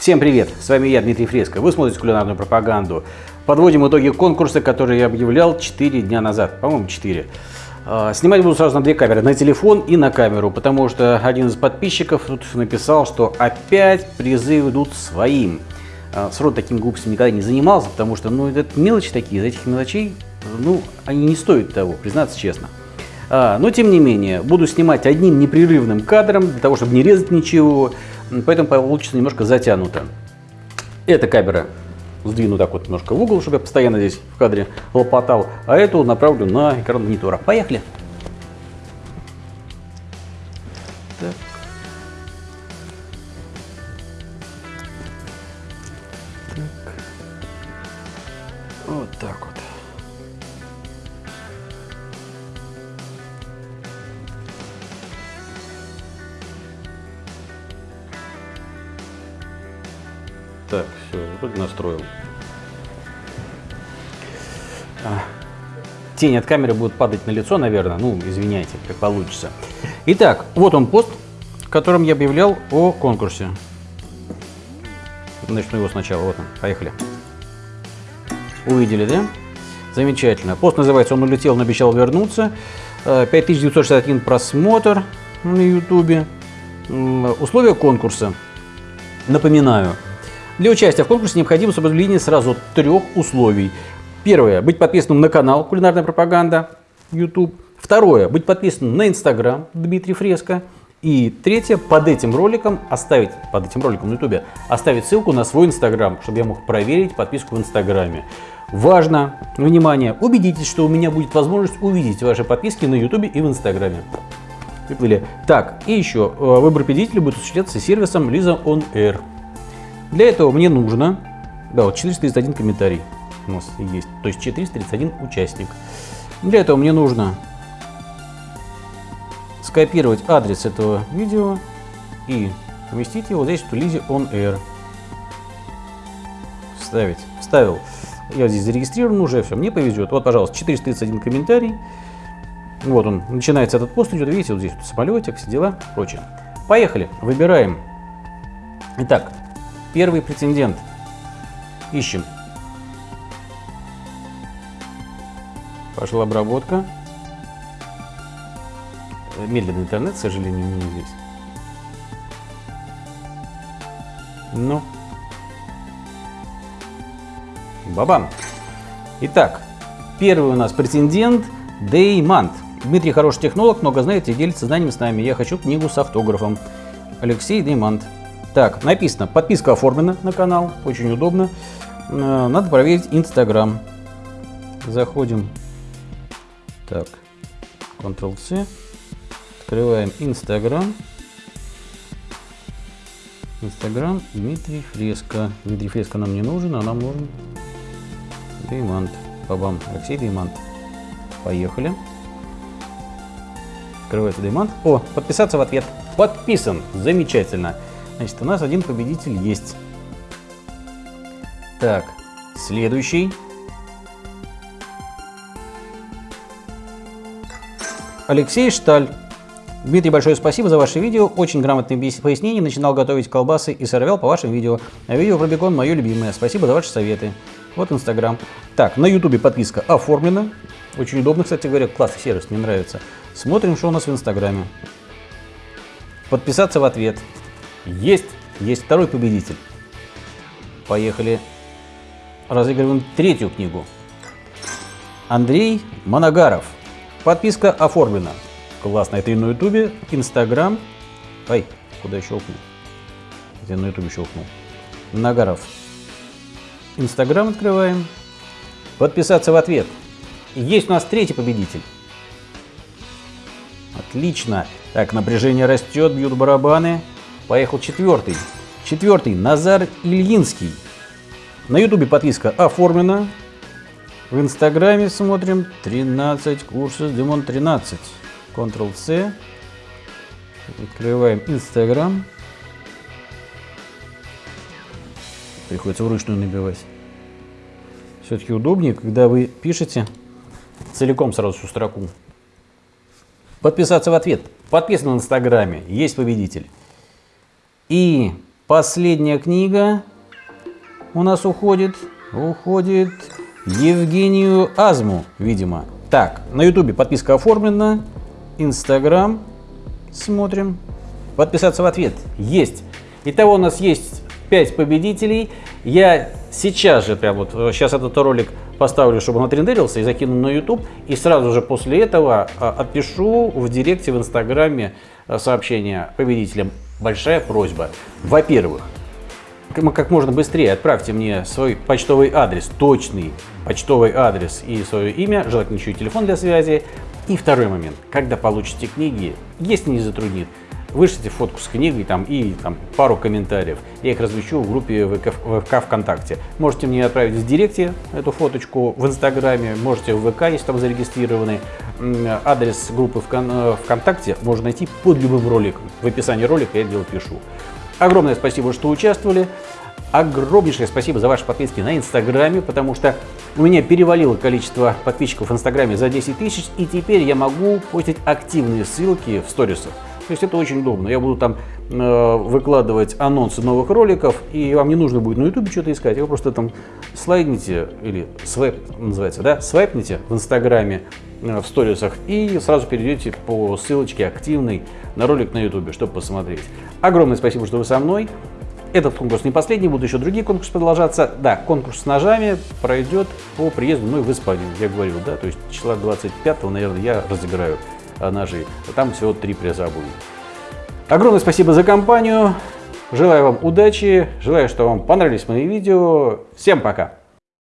Всем привет! С вами я, Дмитрий Фреско. Вы смотрите кулинарную пропаганду. Подводим итоги конкурса, который я объявлял 4 дня назад. По-моему, 4. А, снимать буду сразу на две камеры, на телефон и на камеру, потому что один из подписчиков тут написал, что опять призы идут своим. А, Срод таким глупостям никогда не занимался, потому что, ну, это мелочи такие, из этих мелочей, ну, они не стоят того, признаться честно. А, но, тем не менее, буду снимать одним непрерывным кадром, для того, чтобы не резать ничего, поэтому получится немножко затянуто. Эта камера сдвину так вот немножко в угол, чтобы я постоянно здесь в кадре лопотал, а эту направлю на экран монитора. Поехали! Так. Так. Вот так вот. Так, все, вроде настроил. А, тень от камеры будет падать на лицо, наверное. Ну, извиняйте, как получится. Итак, вот он пост, в котором я объявлял о конкурсе. Начну его сначала. Вот он. Поехали. Увидели, да? Замечательно. Пост называется «Он улетел, но обещал вернуться». 5961 просмотр на ютубе. Условия конкурса. Напоминаю, для участия в конкурсе необходимо соблюдение сразу трех условий. Первое – быть подписанным на канал «Кулинарная пропаганда» YouTube. Второе – быть подписанным на Instagram Дмитрий Фреско. И третье – под этим роликом оставить, под этим роликом на YouTube, оставить ссылку на свой Instagram, чтобы я мог проверить подписку в Инстаграме. Важно, внимание, убедитесь, что у меня будет возможность увидеть ваши подписки на YouTube и в Инстаграме. Выплыли. Так, и еще, э, выбор победителя будет осуществляться сервисом Lisa On Air. Для этого мне нужно, да, вот 431 комментарий у нас есть, то есть 431 участник. Для этого мне нужно скопировать адрес этого видео и поместить его здесь в Лизе On Air. Вставить. Вставил. Я здесь зарегистрирован уже, все, мне повезет. Вот, пожалуйста, 431 комментарий. Вот он, начинается этот пост, идет, видите, вот здесь вот самолетик, все дела, прочее. Поехали, выбираем. Итак, Первый претендент. Ищем. Пошла обработка. Медленный интернет, к сожалению, не здесь. Ну. Бабам. Итак, первый у нас претендент Деймант. Дмитрий хороший технолог, много знает и делится знаниями с нами. Я хочу книгу с автографом. Алексей Деймант. Так, написано, подписка оформлена на канал, очень удобно. Э, надо проверить Инстаграм. Заходим. Так, Ctrl-C. Открываем Инстаграм. Инстаграм Дмитрий Фреско. Дмитрий Фреско нам не нужен, а нам нужен Деймант. Бабам, Алексей Деймант. Поехали. Открывается Деймант. О, подписаться в ответ. Подписан. Замечательно. Значит, у нас один победитель есть. Так, следующий. Алексей Шталь. Дмитрий, большое спасибо за ваше видео. Очень грамотные пояснения. Начинал готовить колбасы и сорвал по вашим видео. А видео про бекон мое любимое. Спасибо за ваши советы. Вот Инстаграм. Так, на Ютубе подписка оформлена. Очень удобно, кстати говоря. Классный сервис, мне нравится. Смотрим, что у нас в Инстаграме. Подписаться в ответ. Есть, есть второй победитель. Поехали. Разыгрываем третью книгу. Андрей Моногаров. Подписка оформлена. Классно, это и на ютубе, инстаграм. Ай, куда я щелкнул? Я на ютубе щелкнул. Моногаров. Инстаграм открываем. Подписаться в ответ. Есть у нас третий победитель. Отлично. Так, напряжение растет, бьют барабаны. Поехал четвертый. Четвертый. Назар Ильинский. На ютубе подписка оформлена. В инстаграме смотрим 13 курсов Димон 13. Ctrl-C. Открываем инстаграм. Приходится вручную набивать. Все-таки удобнее, когда вы пишете целиком сразу всю строку. Подписаться в ответ. Подписан в инстаграме. Есть победитель. И последняя книга у нас уходит. Уходит Евгению Азму, видимо. Так, на ютубе подписка оформлена. Инстаграм. Смотрим. Подписаться в ответ. Есть. Итого у нас есть 5 победителей. Я сейчас же, прям вот сейчас этот ролик поставлю, чтобы он отрендерился и закину на YouTube. И сразу же после этого а, отпишу в директе в Инстаграме а, сообщение победителям. Большая просьба. Во-первых, как можно быстрее отправьте мне свой почтовый адрес, точный почтовый адрес и свое имя, желательно еще и телефон для связи. И второй момент, когда получите книги, если не затруднит, вышлите фотку с книгой там, и там, пару комментариев. Я их размещу в группе ВК, ВК ВКонтакте. Можете мне отправить в директе эту фоточку в Инстаграме, можете в ВК, если там зарегистрированы. Адрес группы э, ВКонтакте можно найти под любым роликом. В описании ролика я дело пишу. Огромное спасибо, что участвовали. Огромнейшее спасибо за ваши подписки на Инстаграме, потому что у меня перевалило количество подписчиков в Инстаграме за 10 тысяч, и теперь я могу постить активные ссылки в сторисах. То есть это очень удобно. Я буду там э, выкладывать анонсы новых роликов, и вам не нужно будет на YouTube что-то искать. Вы просто там слайдните, или свайп называется, да, свайпните в Инстаграме, э, в сторисах, и сразу перейдете по ссылочке активной на ролик на YouTube, чтобы посмотреть. Огромное спасибо, что вы со мной. Этот конкурс не последний, будут еще другие конкурсы продолжаться. Да, конкурс с ножами пройдет по приезду мной в Испанию, я говорил, да, то есть числа 25 наверное, я разыграю ножи. Там всего три приза будет. Огромное спасибо за компанию. Желаю вам удачи, желаю, что вам понравились мои видео. Всем пока!